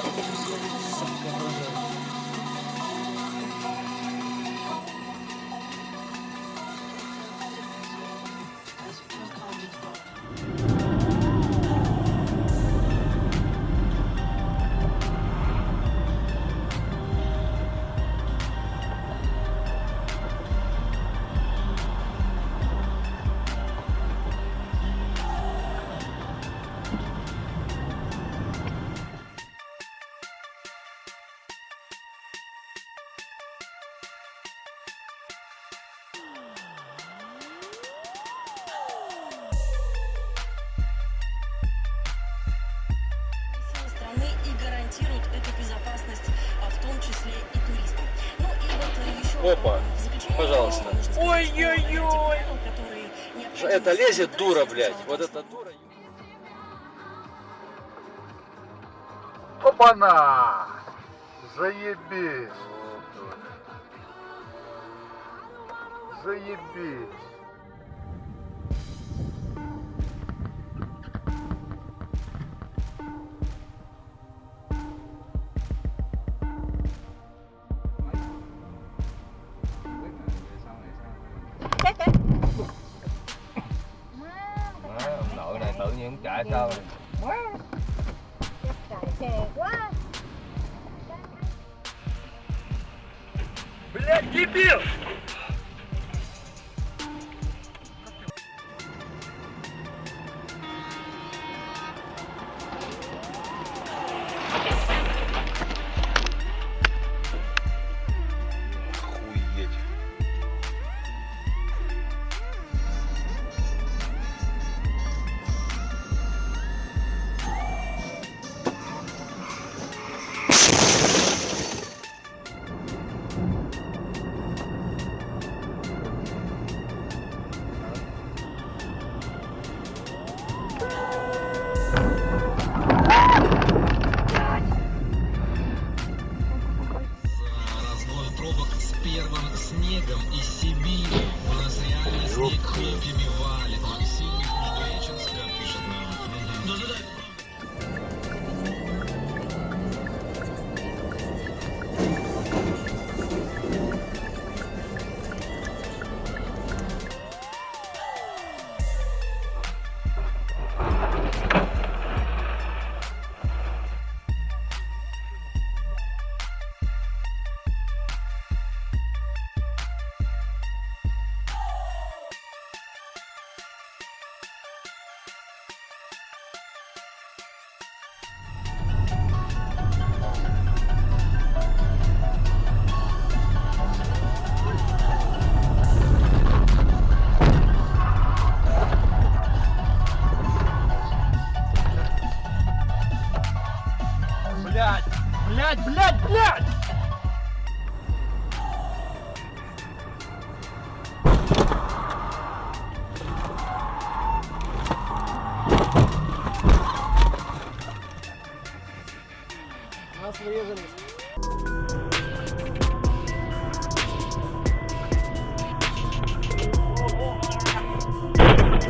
fuck. Опа, пожалуйста. Ой-ой-ой. Это лезет дура, блядь. Вот эта дура. Опа-на! Заебись! Заебись! nội này tự nhiên cũng chạy sao rồi. chạy xe quá Блядь, дебил! первым снегом из Сибири. У нас реально снег хлопьями валит. Максим из Междуреченска пишет нам. Да-да-да.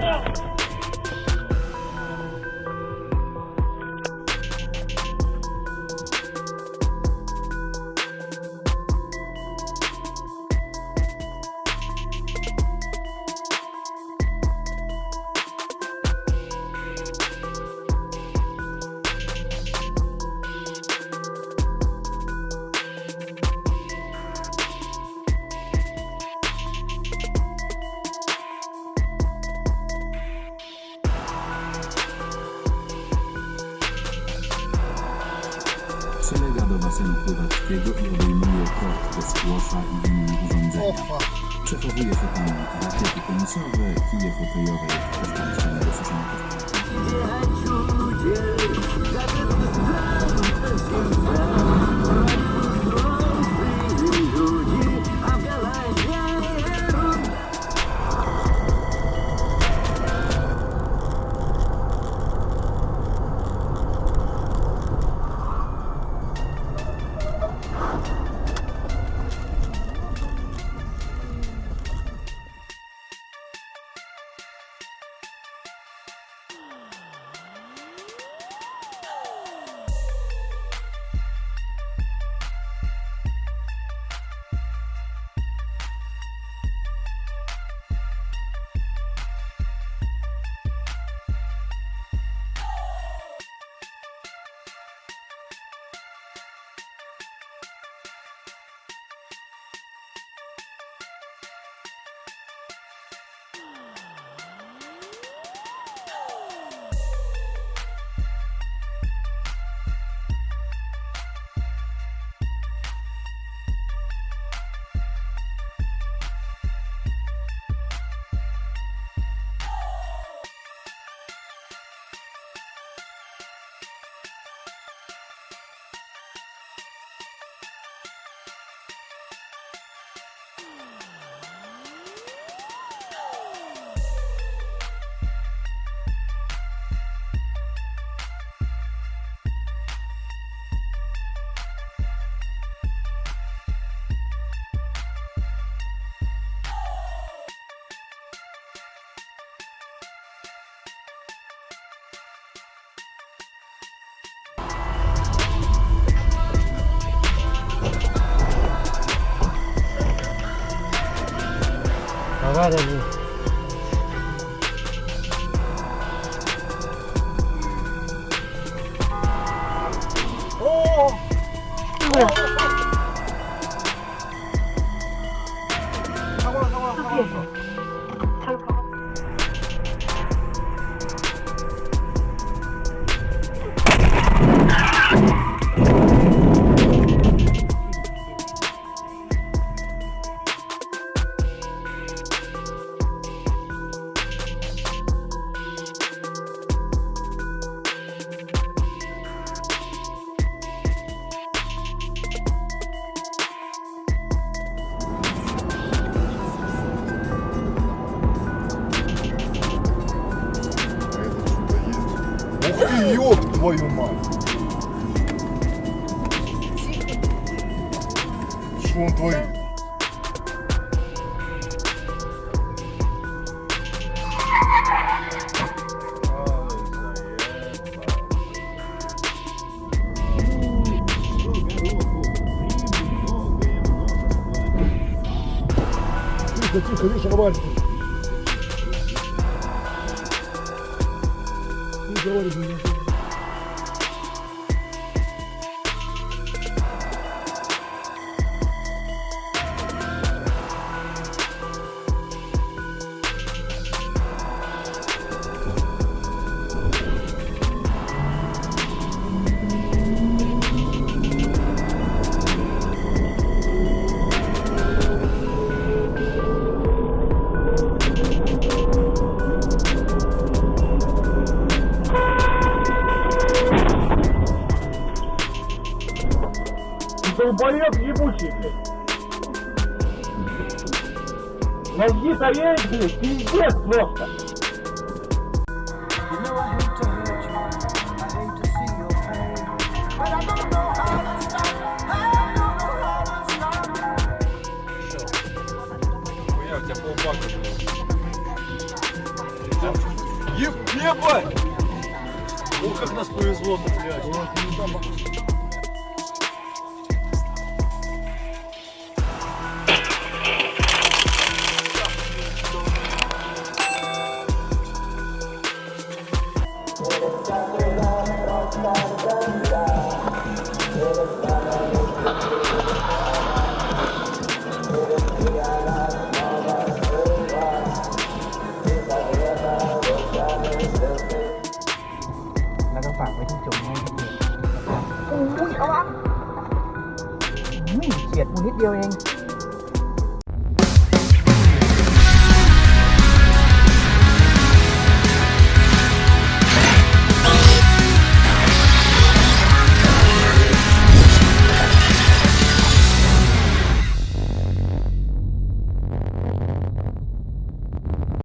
Let's go. mobilne urządzenia. Przechowuje fotony, rakiety penisowe, kije hokejowe, jak też pańskie 卖的是 твою мать! Что он творит? Тихо, тихо, видишь, авария. Не говори, Мозги блядь, пиздец просто. Ебать! Ох, как нас повезло-то, блядь. là các bạn với tinh trùng ngay ui ông ăn ừ, triệt một hít điêu anh